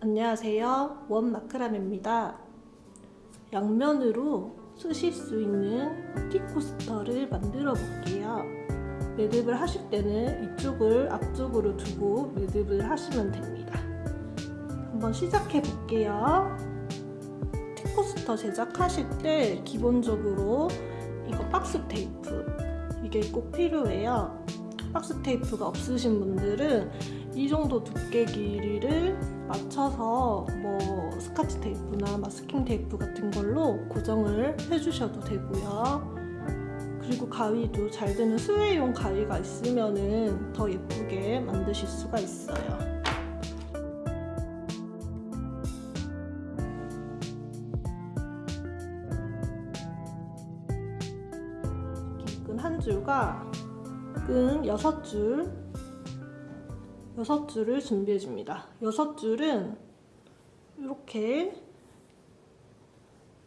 안녕하세요. 원마크라메입니다. 양면으로 쓰실 수 있는 티코스터를 만들어 볼게요. 매듭을 하실 때는 이쪽을 앞쪽으로 두고 매듭을 하시면 됩니다. 한번 시작해 볼게요. 티코스터 제작하실 때 기본적으로 이거 박스 테이프 이게 꼭 필요해요. 박스 테이프가 없으신 분들은 이 정도 두께 길이를 맞춰서 뭐 스카치 테이프나 마스킹 테이프 같은 걸로 고정을 해주셔도 되고요. 그리고 가위도 잘 되는 스웨이용 가위가 있으면 더 예쁘게 만드실 수가 있어요. 끈한 줄과 끈 여섯 줄 여섯 줄을 준비해 줍니다. 여섯 줄은 이렇게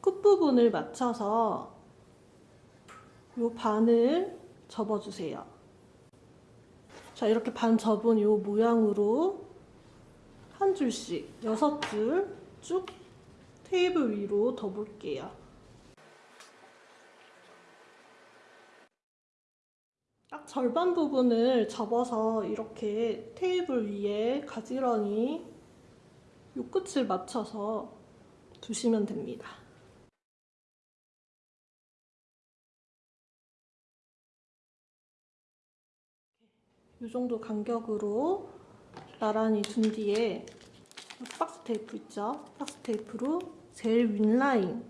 끝부분을 맞춰서 이 반을 접어주세요. 자, 이렇게 반 접은 이 모양으로 한 줄씩 여섯 줄 쭉 테이블 위로 덮을게요. 딱 절반 부분을 접어서 이렇게 테이블 위에 가지런히 요 끝을 맞춰서 두시면 됩니다. 이 정도 간격으로 나란히 둔 뒤에 박스 테이프 있죠? 박스 테이프로 제일 윗라인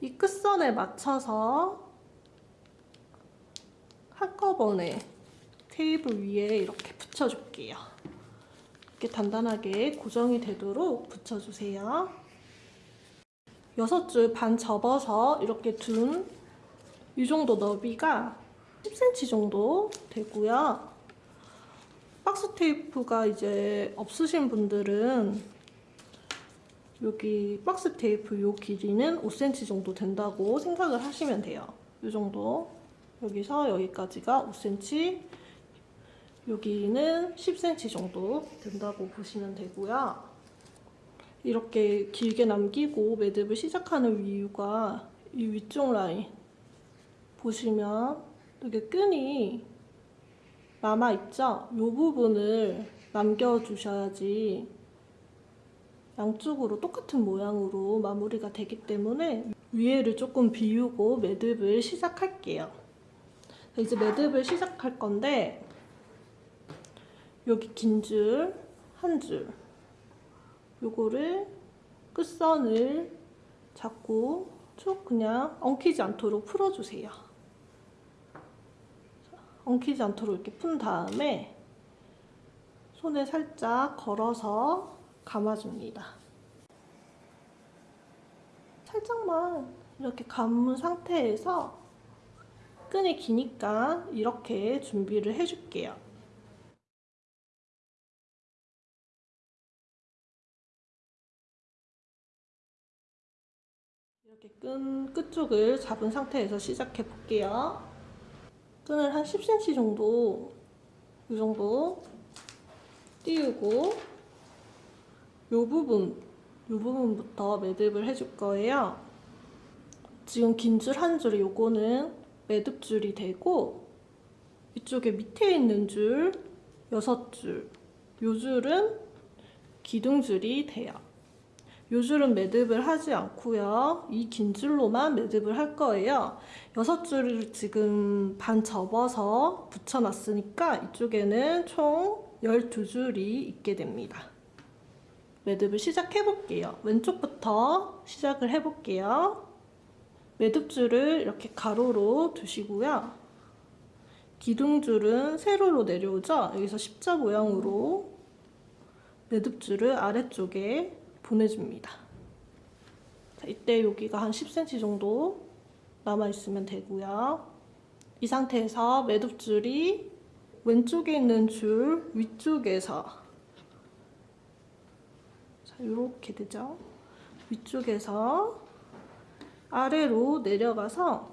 이 끝선에 맞춰서 한꺼번에 테이블 위에 이렇게 붙여줄게요. 이렇게 단단하게 고정이 되도록 붙여주세요. 6줄 반 접어서 이렇게 둔 이 정도 너비가 10cm 정도 되고요. 박스 테이프가 이제 없으신 분들은 여기 박스 테이프 요 길이는 5cm 정도 된다고 생각을 하시면 돼요. 이 정도 여기서 여기까지가 5cm 여기는 10cm 정도 된다고 보시면 되고요. 이렇게 길게 남기고 매듭을 시작하는 이유가 이 위쪽 라인 보시면 이게 끈이 남아있죠? 이 부분을 남겨주셔야지 양쪽으로 똑같은 모양으로 마무리가 되기 때문에 위에를 조금 비우고 매듭을 시작할게요. 이제 매듭을 시작할 건데 여기 긴 줄 한 줄 요거를 끝선을 잡고 쭉 그냥 엉키지 않도록 풀어주세요. 엉키지 않도록 이렇게 푼 다음에 손에 살짝 걸어서 감아줍니다. 살짝만 이렇게 감은 상태에서 끈이 기니까 이렇게 준비를 해줄게요. 이렇게 끈 끝쪽을 잡은 상태에서 시작해 볼게요. 끈을 한 10cm 정도 이 정도 띄우고 이 부분 이 부분부터 매듭을 해줄 거예요. 지금 긴 줄 한 줄이 요거는 매듭줄이 되고 이쪽에 밑에 있는 줄 6줄 요 줄은 기둥줄이 돼요. 요 줄은 매듭을 하지 않고요. 이 긴 줄로만 매듭을 할 거예요. 6줄을 지금 반 접어서 붙여놨으니까 이쪽에는 총 12줄이 있게 됩니다. 매듭을 시작해 볼게요. 왼쪽부터 시작을 해 볼게요. 매듭줄을 이렇게 가로로 두시고요. 기둥줄은 세로로 내려오죠? 여기서 십자 모양으로 매듭줄을 아래쪽에 보내줍니다. 자, 이때 여기가 한 10cm 정도 남아있으면 되고요. 이 상태에서 매듭줄이 왼쪽에 있는 줄 위쪽에서 자, 이렇게 되죠? 위쪽에서 아래로 내려가서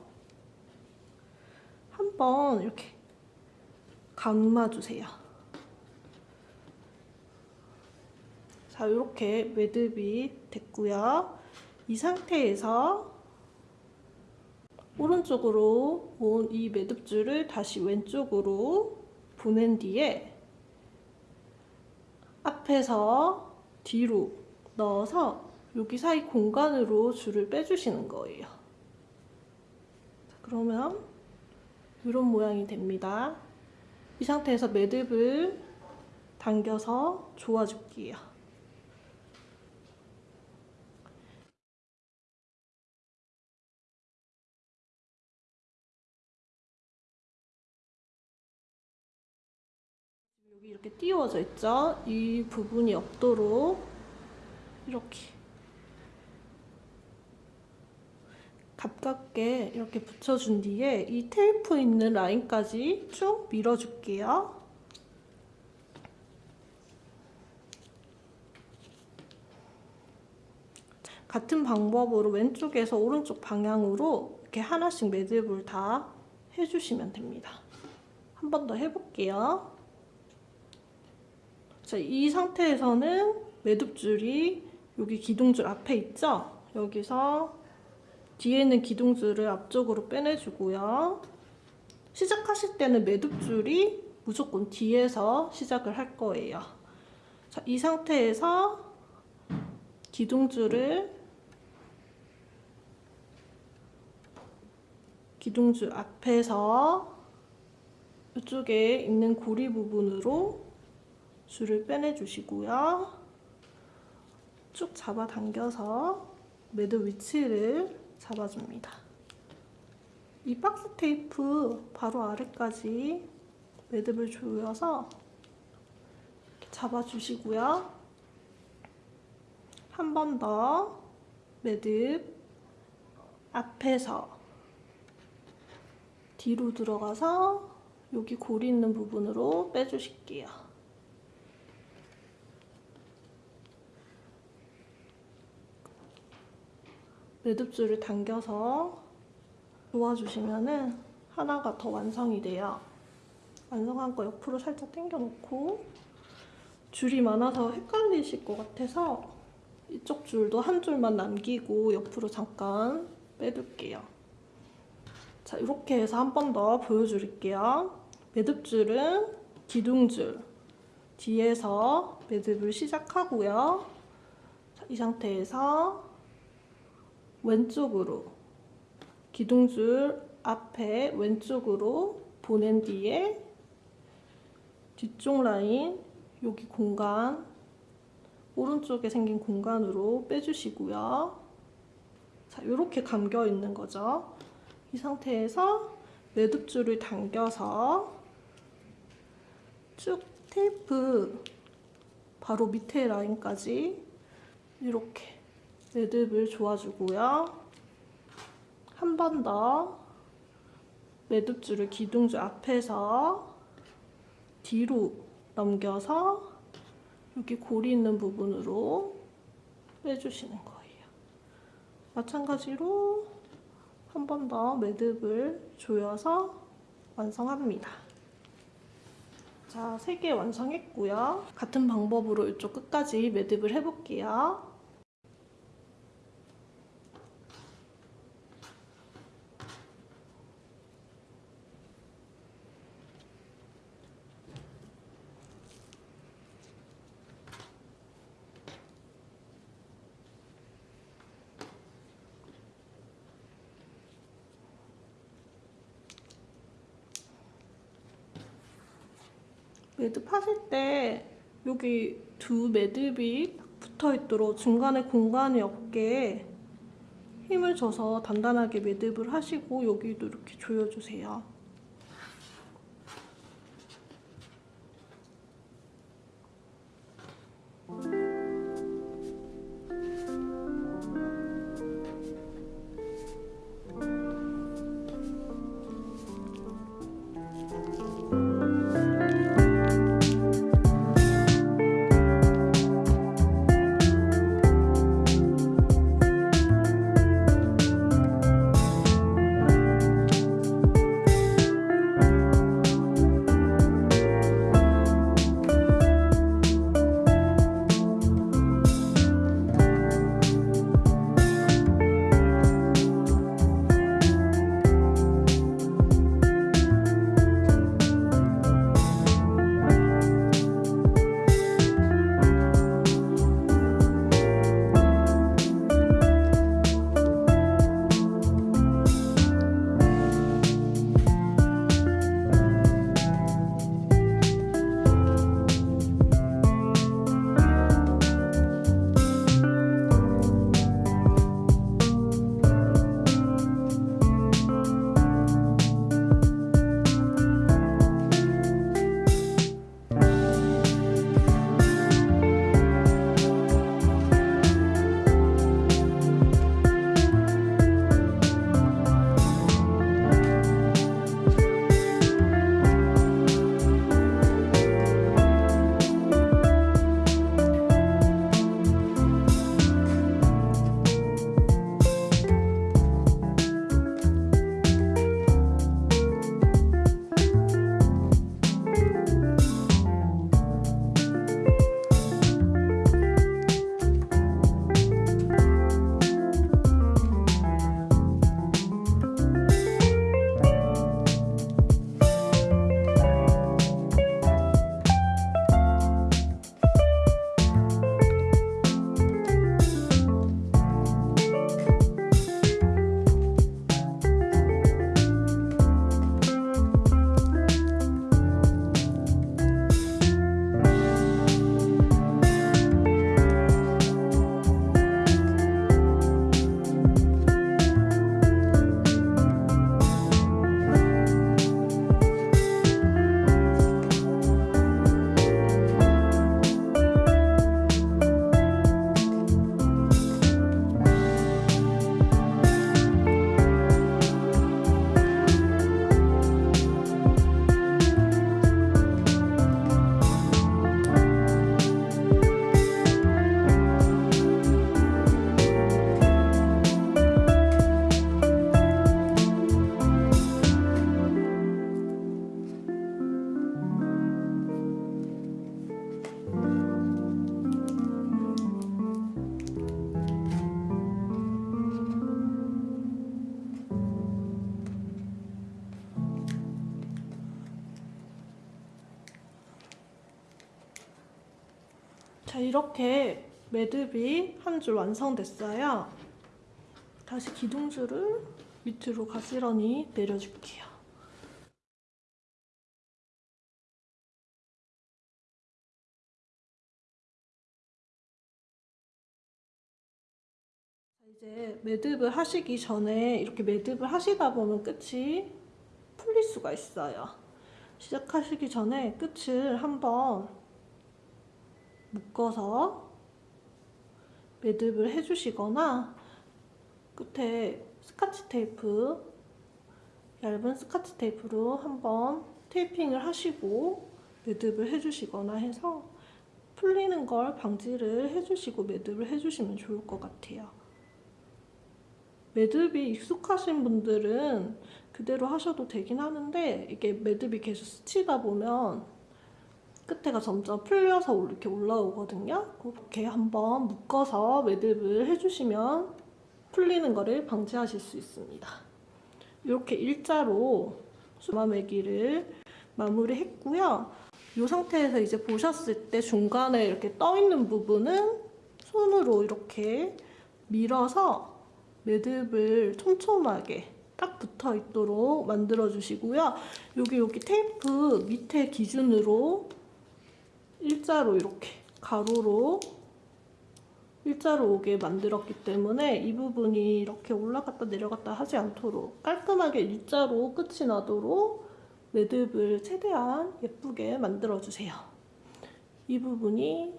한번 이렇게 감아주세요. 자, 이렇게 매듭이 됐고요. 이 상태에서 오른쪽으로 온 이 매듭줄을 다시 왼쪽으로 보낸 뒤에 앞에서 뒤로 넣어서 여기 사이 공간으로 줄을 빼주시는 거예요. 자, 그러면 이런 모양이 됩니다. 이 상태에서 매듭을 당겨서 조아줄게요. 여기 이렇게 띄워져 있죠? 이 부분이 없도록 이렇게 가깝게 이렇게 붙여준 뒤에 이 테이프 있는 라인까지 쭉 밀어줄게요. 같은 방법으로 왼쪽에서 오른쪽 방향으로 이렇게 하나씩 매듭을 다 해주시면 됩니다. 한 번 더 해볼게요. 자, 이 상태에서는 매듭줄이 여기 기둥줄 앞에 있죠? 여기서 뒤에 있는 기둥줄을 앞쪽으로 빼내주고요. 시작하실 때는 매듭줄이 무조건 뒤에서 시작을 할 거예요. 자, 이 상태에서 기둥줄을 기둥줄 앞에서 이쪽에 있는 고리 부분으로 줄을 빼내 주시고요. 쭉 잡아당겨서 매듭 위치를 잡아줍니다. 이 박스 테이프 바로 아래까지 매듭을 조여서 잡아주시고요. 한 번 더 매듭 앞에서 뒤로 들어가서 여기 고리 있는 부분으로 빼주실게요. 매듭줄을 당겨서 놓아주시면은 하나가 더 완성이 돼요. 완성한 거 옆으로 살짝 당겨놓고 줄이 많아서 헷갈리실 것 같아서 이쪽 줄도 한 줄만 남기고 옆으로 잠깐 빼둘게요. 자, 이렇게 해서 한 번 더 보여드릴게요. 매듭줄은 기둥줄 뒤에서 매듭을 시작하고요. 자, 이 상태에서 왼쪽으로 기둥줄 앞에 왼쪽으로 보낸 뒤에 뒤쪽 라인 여기 공간 오른쪽에 생긴 공간으로 빼주시고요. 자, 이렇게 감겨 있는 거죠. 이 상태에서 매듭줄을 당겨서 쭉 테이프 바로 밑에 라인까지 이렇게 매듭을 조아주고요. 한 번 더 매듭줄을 기둥줄 앞에서 뒤로 넘겨서 여기 고리 있는 부분으로 빼주시는 거예요. 마찬가지로 한 번 더 매듭을 조여서 완성합니다. 자, 3개 완성했고요. 같은 방법으로 이쪽 끝까지 매듭을 해볼게요. 매듭 하실 때 여기 두 매듭이 붙어 있도록 중간에 공간이 없게 힘을 줘서 단단하게 매듭을 하시고 여기도 이렇게 조여주세요. 이렇게 매듭이 한 줄 완성됐어요. 다시 기둥줄을 밑으로 가지런히 내려줄게요. 이제 매듭을 하시기 전에 이렇게 매듭을 하시다 보면 끝이 풀릴 수가 있어요. 시작하시기 전에 끝을 한번 묶어서 매듭을 해주시거나 끝에 스카치 테이프 얇은 스카치 테이프로 한번 테이핑을 하시고 매듭을 해주시거나 해서 풀리는 걸 방지를 해주시고 매듭을 해주시면 좋을 것 같아요. 매듭이 익숙하신 분들은 그대로 하셔도 되긴 하는데 이게 매듭이 계속 스치다 보면 끝에가 점점 풀려서 이렇게 올라오거든요. 그렇게 한번 묶어서 매듭을 해주시면 풀리는 거를 방지하실 수 있습니다. 이렇게 일자로 수마매기를 마무리했고요. 이 상태에서 이제 보셨을 때 중간에 이렇게 떠 있는 부분은 손으로 이렇게 밀어서 매듭을 촘촘하게 딱 붙어 있도록 만들어 주시고요. 여기 여기 테이프 밑에 기준으로 일자로 이렇게 가로로 일자로 오게 만들었기 때문에 이 부분이 이렇게 올라갔다 내려갔다 하지 않도록 깔끔하게 일자로 끝이 나도록 매듭을 최대한 예쁘게 만들어 주세요. 이 부분이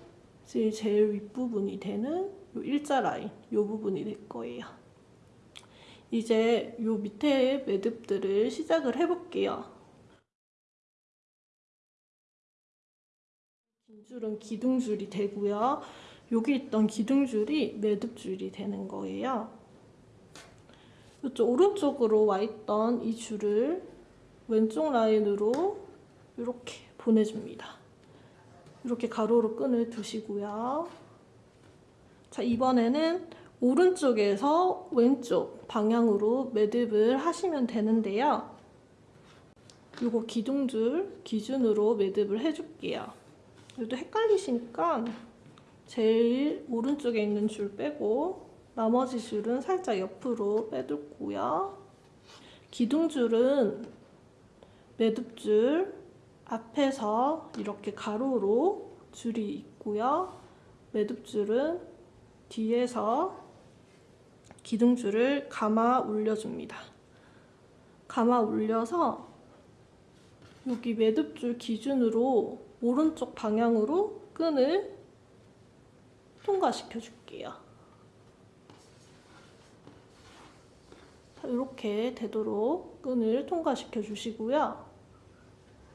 제일 윗부분이 되는 이 일자 라인 이 부분이 될 거예요. 이제 이 밑에 매듭들을 시작을 해볼게요. 줄은 기둥줄이 되고요. 여기 있던 기둥줄이 매듭줄이 되는 거예요. 이쪽 오른쪽으로 와 있던 이 줄을 왼쪽 라인으로 이렇게 보내줍니다. 이렇게 가로로 끈을 두시고요. 자, 이번에는 오른쪽에서 왼쪽 방향으로 매듭을 하시면 되는데요. 이거 기둥줄 기준으로 매듭을 해줄게요. 이것도 헷갈리시니까 제일 오른쪽에 있는 줄 빼고 나머지 줄은 살짝 옆으로 빼둘고요. 기둥줄은 매듭줄 앞에서 이렇게 가로로 줄이 있고요. 매듭줄은 뒤에서 기둥줄을 감아 올려줍니다. 감아 올려서 여기 매듭줄 기준으로 오른쪽 방향으로 끈을 통과시켜 줄게요. 이렇게 되도록 끈을 통과시켜 주시고요.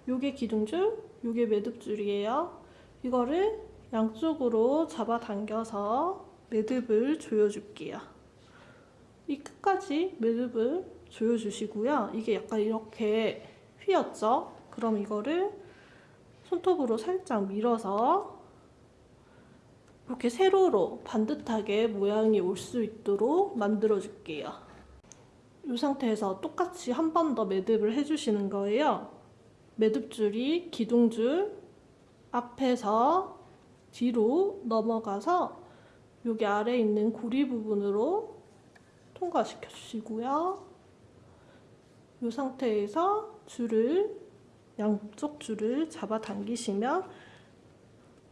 요게 기둥줄, 요게 매듭줄이에요. 이거를 양쪽으로 잡아당겨서 매듭을 조여줄게요. 이 끝까지 매듭을 조여주시고요. 이게 약간 이렇게 휘었죠? 그럼 이거를 손톱으로 살짝 밀어서 이렇게 세로로 반듯하게 모양이 올 수 있도록 만들어 줄게요. 이 상태에서 똑같이 한 번 더 매듭을 해주시는 거예요. 매듭줄이 기둥줄 앞에서 뒤로 넘어가서 여기 아래에 있는 고리 부분으로 통과시켜 주시고요. 이 상태에서 줄을 양쪽 줄을 잡아 당기시면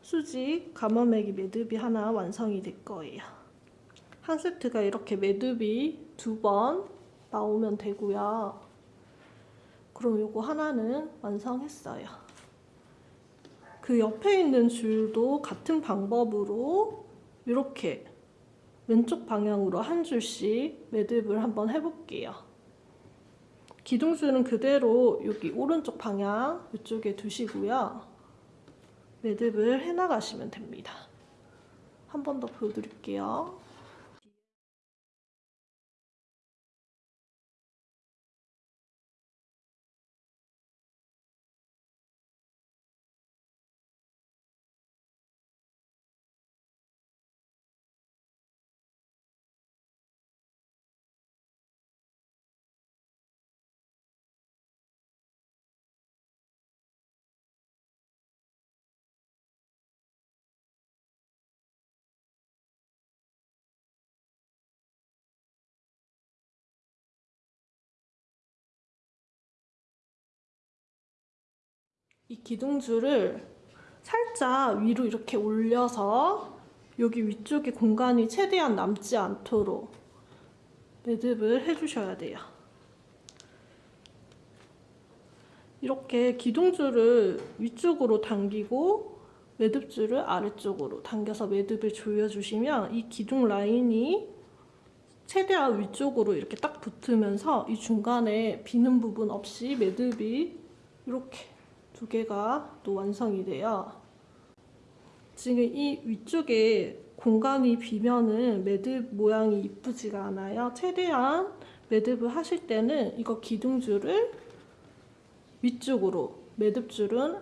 수직 가마매기 매듭이 하나 완성이 될 거예요. 한 세트가 이렇게 매듭이 두 번 나오면 되고요. 그럼 이거 하나는 완성했어요. 그 옆에 있는 줄도 같은 방법으로 이렇게 왼쪽 방향으로 한 줄씩 매듭을 한번 해볼게요. 기둥줄은 그대로 여기 오른쪽 방향 이쪽에 두시고요. 매듭을 해나가시면 됩니다. 한 번 더 보여드릴게요. 이 기둥줄을 살짝 위로 이렇게 올려서 여기 위쪽에 공간이 최대한 남지 않도록 매듭을 해주셔야 돼요. 이렇게 기둥줄을 위쪽으로 당기고 매듭줄을 아래쪽으로 당겨서 매듭을 조여주시면 이 기둥 라인이 최대한 위쪽으로 이렇게 딱 붙으면서 이 중간에 비는 부분 없이 매듭이 이렇게 두 개가 또 완성이 돼요. 지금 이 위쪽에 공간이 비면은 매듭 모양이 이쁘지가 않아요. 최대한 매듭을 하실 때는 이거 기둥줄을 위쪽으로 매듭줄은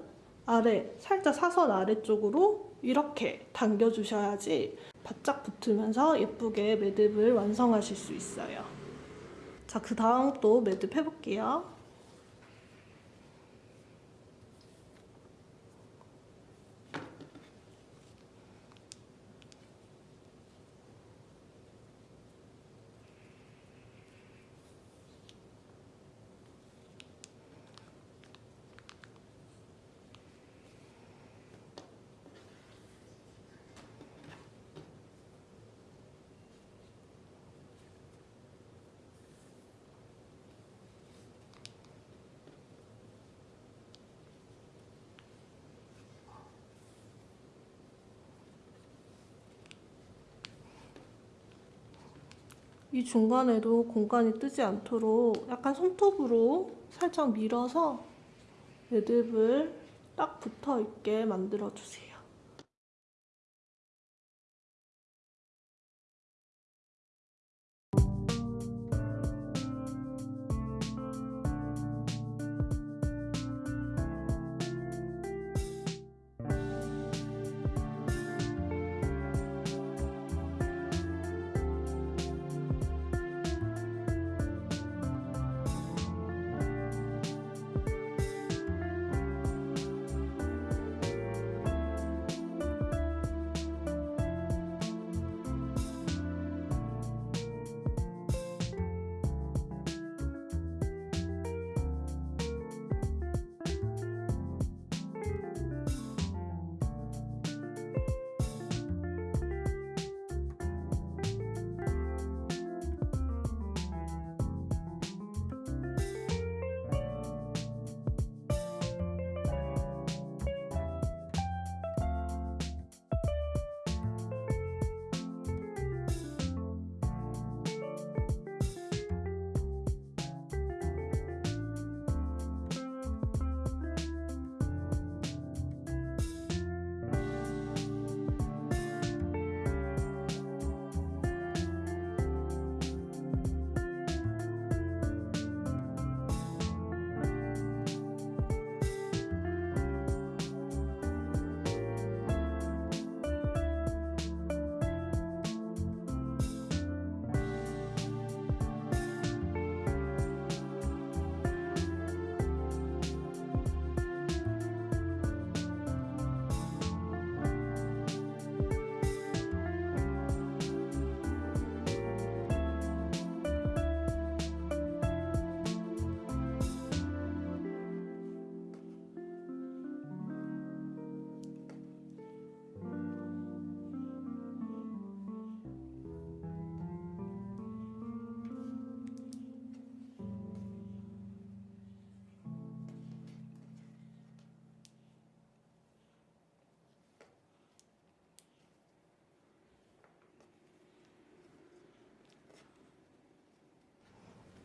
아래 살짝 사선 아래쪽으로 이렇게 당겨 주셔야지 바짝 붙으면서 예쁘게 매듭을 완성하실 수 있어요. 자, 그 다음 또 매듭 해볼게요. 이 중간에도 공간이 뜨지 않도록 약간 손톱으로 살짝 밀어서 매듭을 딱 붙어 있게 만들어 주세요.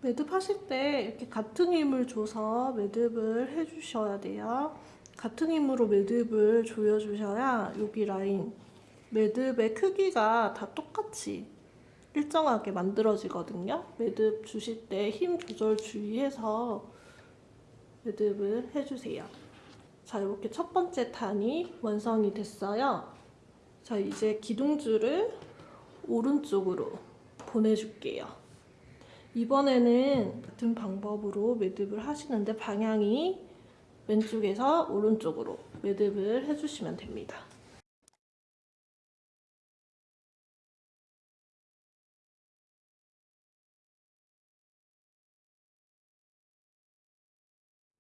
매듭 하실 때 이렇게 같은 힘을 줘서 매듭을 해주셔야 돼요. 같은 힘으로 매듭을 조여주셔야 여기 라인 매듭의 크기가 다 똑같이 일정하게 만들어지거든요. 매듭 주실 때 힘 조절 주의해서 매듭을 해주세요. 자, 이렇게 첫 번째 탄이 완성이 됐어요. 자, 이제 기둥줄을 오른쪽으로 보내줄게요. 이번에는 같은 방법으로 매듭을 하시는데 방향이 왼쪽에서 오른쪽으로 매듭을 해주시면 됩니다.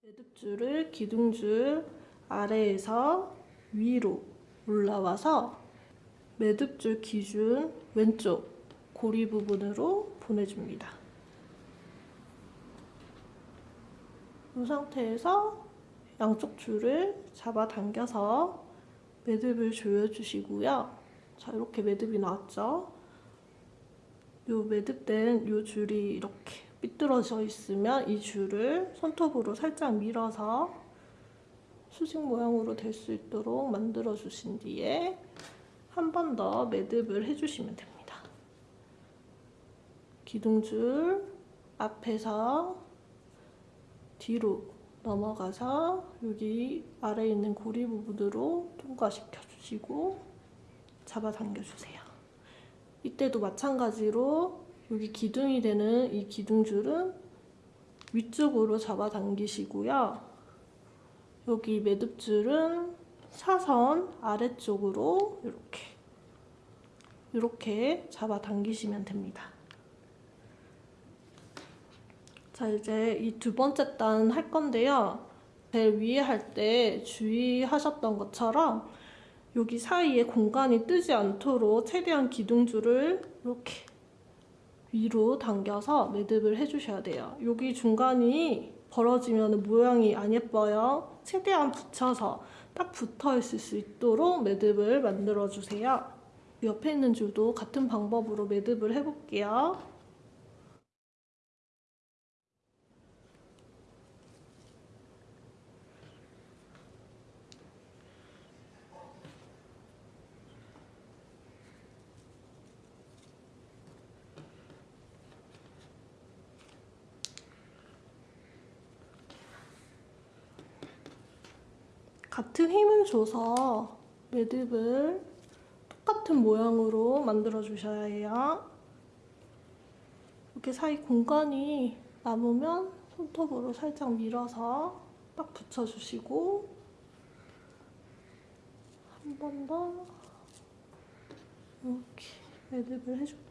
매듭줄을 기둥줄 아래에서 위로 올라와서 매듭줄 기준 왼쪽 고리 부분으로 보내줍니다. 이 상태에서 양쪽 줄을 잡아당겨서 매듭을 조여주시고요. 자, 이렇게 매듭이 나왔죠? 요 매듭된 요 줄이 이렇게 삐뚤어져 있으면 이 줄을 손톱으로 살짝 밀어서 수직 모양으로 될 수 있도록 만들어 주신 뒤에 한 번 더 매듭을 해주시면 됩니다. 기둥줄 앞에서 뒤로 넘어가서 여기 아래에 있는 고리 부분으로 통과시켜 주시고 잡아당겨 주세요. 이때도 마찬가지로 여기 기둥이 되는 이 기둥줄은 위쪽으로 잡아당기시고요. 여기 매듭줄은 사선 아래쪽으로 이렇게 이렇게 잡아당기시면 됩니다. 자 이제 이 두 번째 단 할 건데요. 제일 위에 할 때 주의하셨던 것처럼 여기 사이에 공간이 뜨지 않도록 최대한 기둥줄을 이렇게 위로 당겨서 매듭을 해주셔야 돼요. 여기 중간이 벌어지면 모양이 안 예뻐요. 최대한 붙여서 딱 붙어 있을 수 있도록 매듭을 만들어 주세요. 옆에 있는 줄도 같은 방법으로 매듭을 해볼게요. 같은 힘을 줘서 매듭을 똑같은 모양으로 만들어 주셔야 해요. 이렇게 사이 공간이 남으면 손톱으로 살짝 밀어서 딱 붙여주시고 한 번 더 이렇게 매듭을 해줄게요.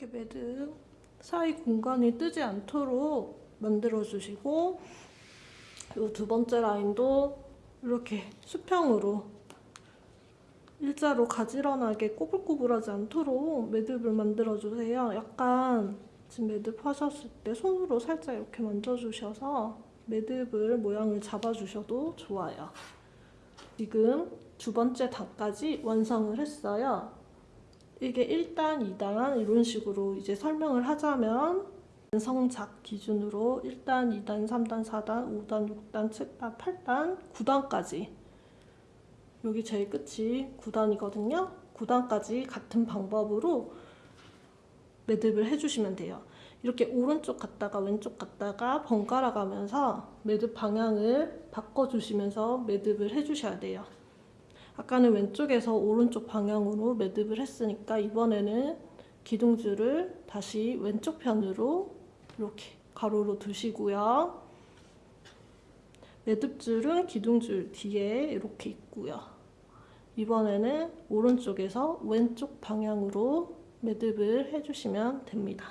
이렇게 매듭 사이 공간이 뜨지 않도록 만들어 주시고 이 두 번째 라인도 이렇게 수평으로 일자로 가지런하게 꼬불꼬불하지 않도록 매듭을 만들어 주세요. 약간 지금 매듭 하셨을 때 손으로 살짝 이렇게 만져주셔서 매듭을 모양을 잡아주셔도 좋아요. 지금 두 번째 단까지 완성을 했어요. 이게 1단, 2단 이런 식으로 이제 설명을 하자면 성작 기준으로 1단, 2단, 3단, 4단, 5단, 6단, 7단, 8단, 9단까지 여기 제일 끝이 9단이거든요. 9단까지 같은 방법으로 매듭을 해주시면 돼요. 이렇게 오른쪽 갔다가 왼쪽 갔다가 번갈아 가면서 매듭 방향을 바꿔주시면서 매듭을 해주셔야 돼요. 아까는 왼쪽에서 오른쪽 방향으로 매듭을 했으니까 이번에는 기둥줄을 다시 왼쪽 편으로 이렇게 가로로 두시고요. 매듭줄은 기둥줄 뒤에 이렇게 있고요. 이번에는 오른쪽에서 왼쪽 방향으로 매듭을 해주시면 됩니다.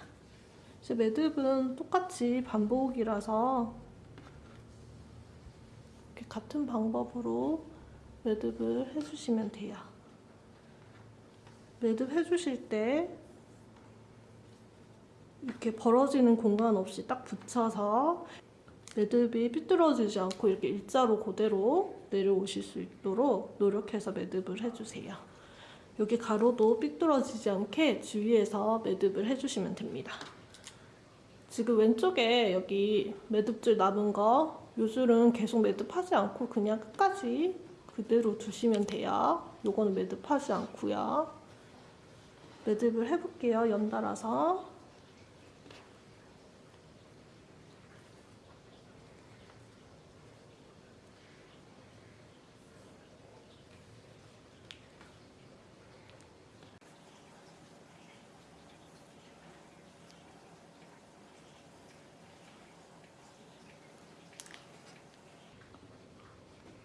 이제 매듭은 똑같이 반복이라서 같은 방법으로 매듭을 해주시면 돼요. 매듭 해주실 때 이렇게 벌어지는 공간 없이 딱 붙여서 매듭이 삐뚤어지지 않고 이렇게 일자로 그대로 내려오실 수 있도록 노력해서 매듭을 해주세요. 여기 가로도 삐뚤어지지 않게 주위에서 매듭을 해주시면 됩니다. 지금 왼쪽에 여기 매듭줄 남은 거 요줄은 계속 매듭하지 않고 그냥 끝까지 그대로 두시면 돼요. 요거는 매듭하지 않고요. 매듭을 해볼게요. 연달아서.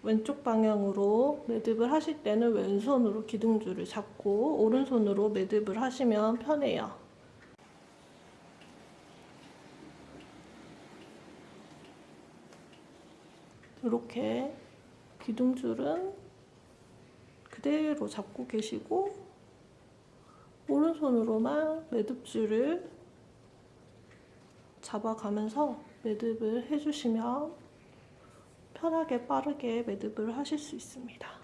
왼쪽 방향으로 매듭을 하실 때는 왼손으로 기둥줄을 잡고 오른손으로 매듭을 하시면 편해요. 이렇게 기둥줄은 그대로 잡고 계시고 오른손으로만 매듭줄을 잡아가면서 매듭을 해주시면 편하게 빠르게 매듭을 하실 수 있습니다.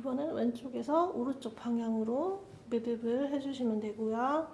이번엔 왼쪽에서 오른쪽 방향으로 매듭을 해주시면 되고요.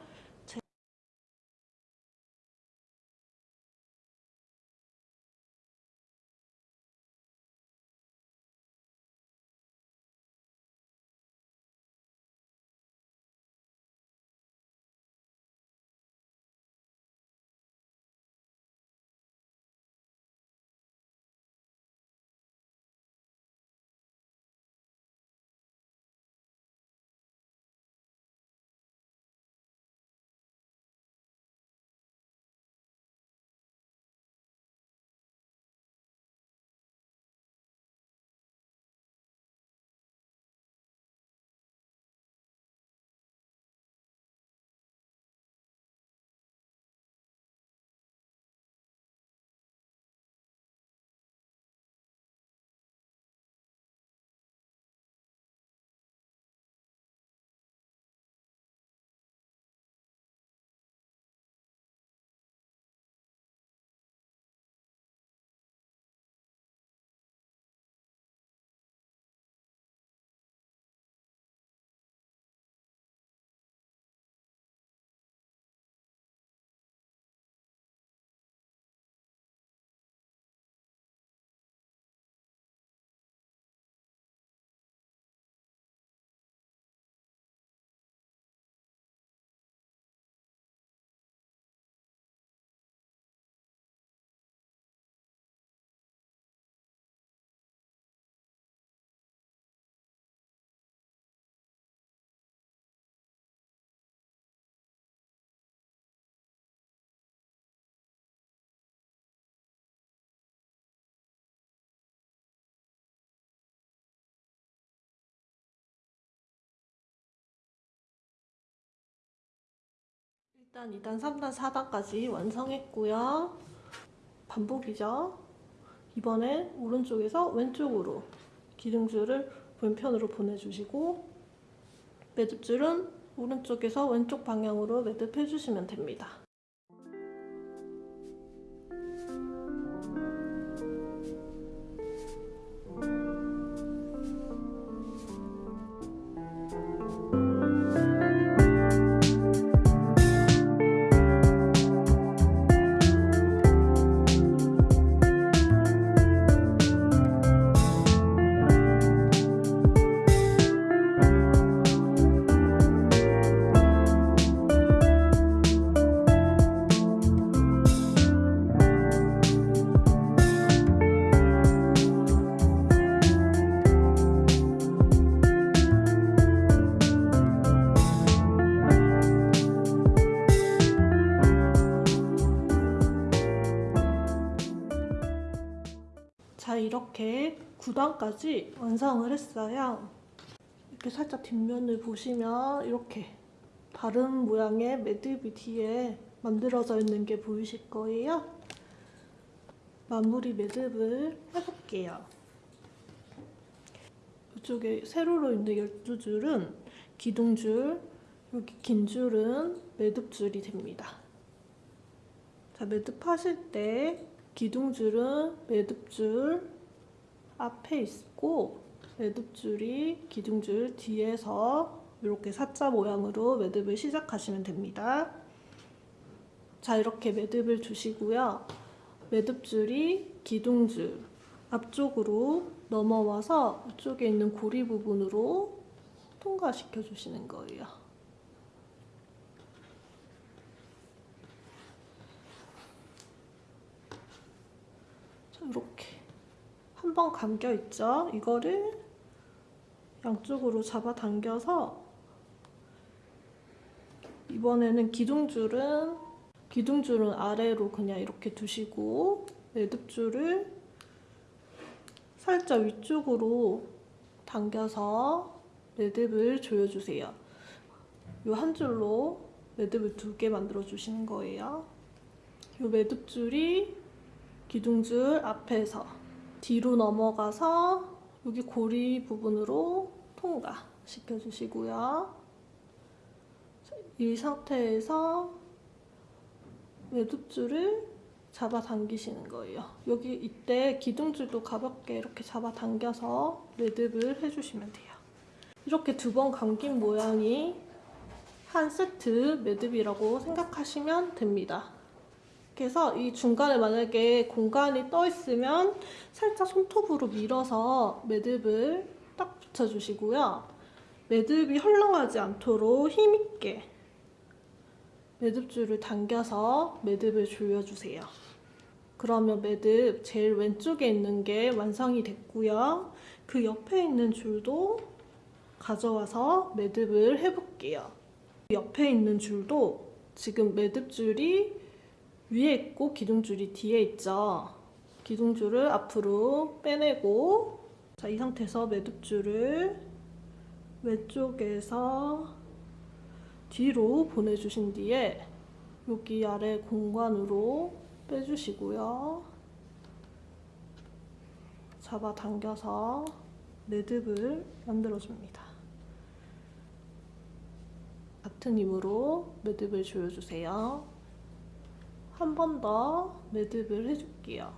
일단 2단, 3단, 4단까지 완성했고요. 반복이죠. 이번엔 오른쪽에서 왼쪽으로 기둥줄을 왼편으로 보내주시고 매듭줄은 오른쪽에서 왼쪽 방향으로 매듭해주시면 됩니다. 9단까지 완성을 했어요. 이렇게 살짝 뒷면을 보시면 이렇게 다른 모양의 매듭이 뒤에 만들어져 있는 게 보이실 거예요. 마무리 매듭을 해볼게요. 이쪽에 세로로 있는 12줄은 기둥줄, 여기 긴 줄은 매듭줄이 됩니다. 자, 매듭하실 때 기둥줄은 매듭줄 앞에 있고 매듭줄이 기둥줄 뒤에서 이렇게 사자 모양으로 매듭을 시작하시면 됩니다. 자 이렇게 매듭을 두시고요. 매듭줄이 기둥줄 앞쪽으로 넘어와서 이쪽에 있는 고리 부분으로 통과시켜 주시는 거예요. 이렇게 한 번 감겨 있죠. 이거를 양쪽으로 잡아 당겨서 이번에는 기둥줄은 기둥줄은 아래로 그냥 이렇게 두시고 매듭줄을 살짝 위쪽으로 당겨서 매듭을 조여주세요. 이 한 줄로 매듭을 두 개 만들어 주시는 거예요. 이 매듭줄이 기둥줄 앞에서 뒤로 넘어가서 여기 고리 부분으로 통과 시켜 주시고요. 이 상태에서 매듭줄을 잡아 당기시는 거예요. 여기 이때 기둥줄도 가볍게 이렇게 잡아 당겨서 매듭을 해주시면 돼요. 이렇게 두 번 감긴 모양이 한 세트 매듭이라고 생각하시면 됩니다. 그래서 이 중간에 만약에 공간이 떠 있으면 살짝 손톱으로 밀어서 매듭을 딱 붙여주시고요. 매듭이 헐렁하지 않도록 힘있게 매듭줄을 당겨서 매듭을 조여주세요. 그러면 매듭 제일 왼쪽에 있는 게 완성이 됐고요. 그 옆에 있는 줄도 가져와서 매듭을 해볼게요. 옆에 있는 줄도 지금 매듭줄이 위에 있고 기둥줄이 뒤에 있죠. 기둥줄을 앞으로 빼내고 자, 이 상태에서 매듭줄을 왼쪽에서 뒤로 보내주신 뒤에 여기 아래 공간으로 빼주시고요. 잡아 당겨서 매듭을 만들어줍니다. 같은 힘으로 매듭을 조여주세요. 한 번 더 매듭을 해줄게요.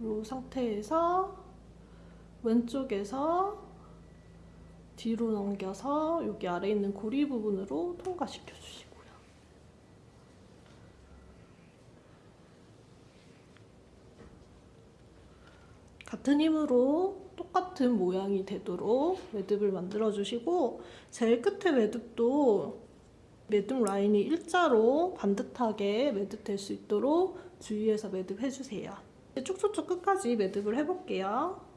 이 상태에서 왼쪽에서 뒤로 넘겨서 여기 아래 있는 고리 부분으로 통과시켜 주시고요. 같은 힘으로 똑같은 모양이 되도록 매듭을 만들어 주시고 제일 끝에 매듭도 매듭 라인이 일자로 반듯하게 매듭될 수 있도록 주의해서 매듭해 주세요. 쭉쭉쭉 끝까지 매듭을 해볼게요.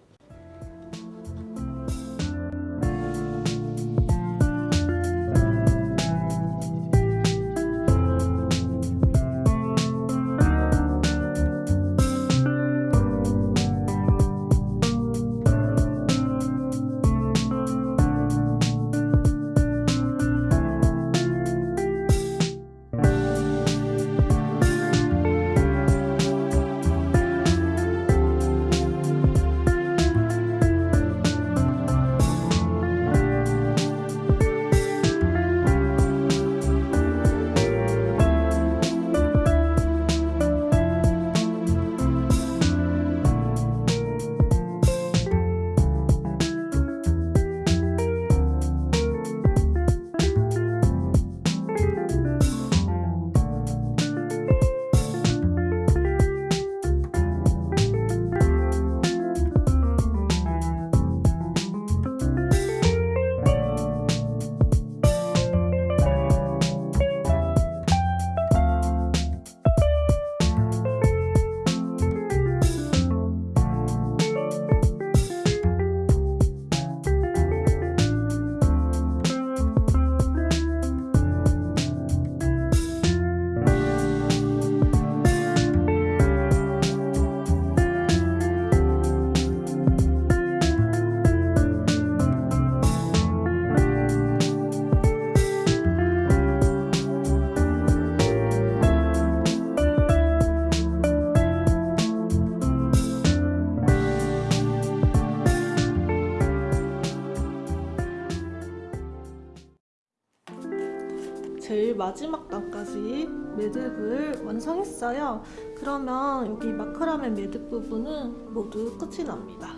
있어요. 그러면 여기 마크라멘 매듭 부분은 모두 끝이 납니다.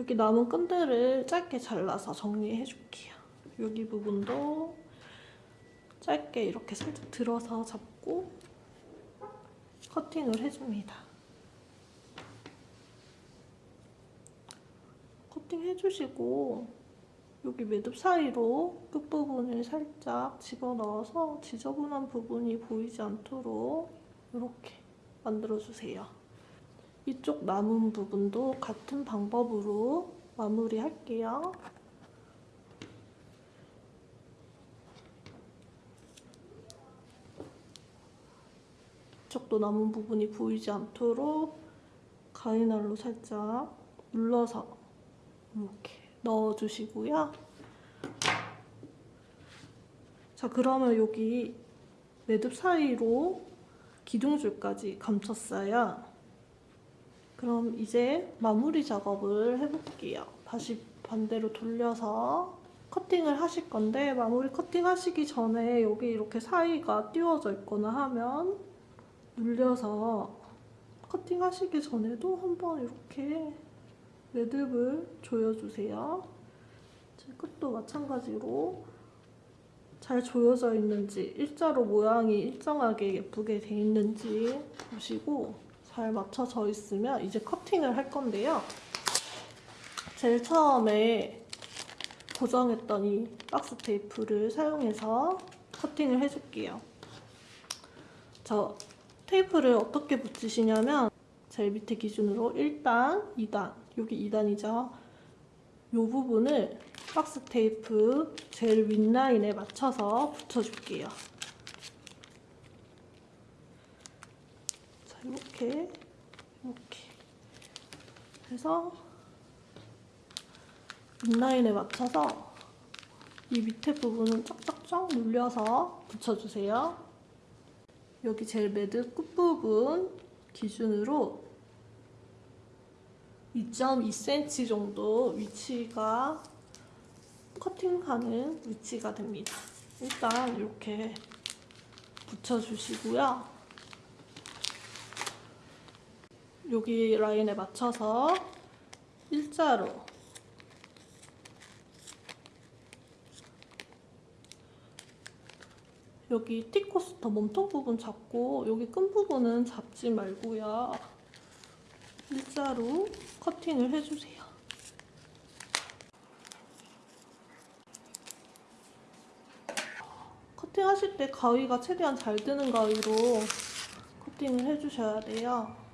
여기 남은 끈들을 짧게 잘라서 정리해줄게요. 여기 부분도 짧게 이렇게 살짝 들어서 잡고 커팅을 해줍니다. 커팅 해주시고 여기 매듭 사이로 끝부분을 살짝 집어넣어서 지저분한 부분이 보이지 않도록 이렇게 만들어주세요. 이쪽 남은 부분도 같은 방법으로 마무리할게요. 이쪽도 남은 부분이 보이지 않도록 가위날로 살짝 눌러서 이렇게 넣어주시고요. 자 그러면 여기 매듭 사이로 기둥줄까지 감췄어요. 그럼 이제 마무리 작업을 해볼게요. 다시 반대로 돌려서 커팅을 하실 건데 마무리 커팅 하시기 전에 여기 이렇게 사이가 띄워져 있거나 하면 눌려서 커팅 하시기 전에도 한번 이렇게 매듭을 조여주세요. 끝도 마찬가지로 잘 조여져 있는지 일자로 모양이 일정하게 예쁘게 돼 있는지 보시고 잘 맞춰져 있으면 이제 커팅을 할 건데요. 제일 처음에 고정했던 이 박스 테이프를 사용해서 커팅을 해줄게요. 저 테이프를 어떻게 붙이시냐면 제일 밑에 기준으로 1단, 2단, 여기 2단이죠. 이 부분을 박스 테이프 제일 윗라인에 맞춰서 붙여줄게요. 이렇게, 이렇게 해서 윗라인에 맞춰서 이 밑에 부분은 쫙쫙쫙 눌려서 붙여주세요. 여기 제일 매듭 끝부분 기준으로 2.2cm 정도 위치가 커팅하는 위치가 됩니다. 일단 이렇게 붙여주시고요. 여기 라인에 맞춰서 일자로 여기 티코스터 몸통 부분 잡고 여기 끈 부분은 잡지 말고요. 일자로 커팅을 해주세요. 커팅하실 때 가위가 최대한 잘 드는 가위로 커팅을 해주셔야 돼요.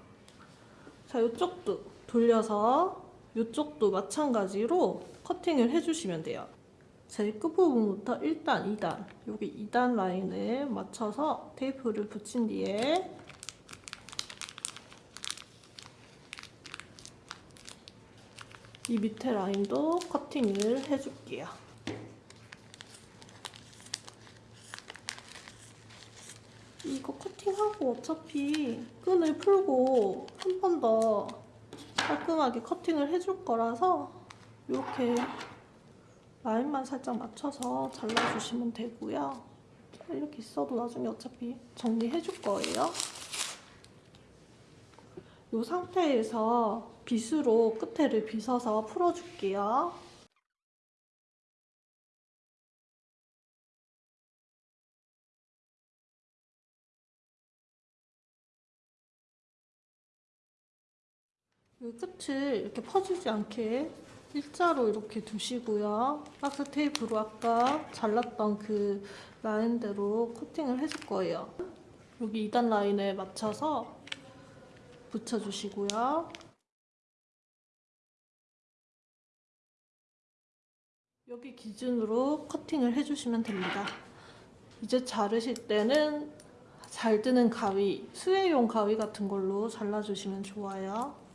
자, 이쪽도 돌려서 이쪽도 마찬가지로 커팅을 해주시면 돼요. 제일 끝부분부터 1단, 2단 여기 2단 라인에 맞춰서 테이프를 붙인 뒤에 이 밑에 라인도 커팅을 해줄게요. 이거 커팅하고 어차피 끈을 풀고 한 번 더 깔끔하게 커팅을 해줄 거라서 이렇게 라인만 살짝 맞춰서 잘라주시면 되고요. 이렇게 있어도 나중에 어차피 정리해줄 거예요. 이 상태에서 빗으로 끝에를 빗어서 풀어줄게요. 이 끝을 이렇게 퍼지지 않게 일자로 이렇게 두시고요. 박스 테이프로 아까 잘랐던 그 라인대로 커팅을 해줄 거예요. 여기 2단 라인에 맞춰서 붙여주시고요. 여기 기준으로 커팅을 해주시면 됩니다. 이제 자르실 때는 잘 드는 가위, 수혜용 가위 같은 걸로 잘라주시면 좋아요.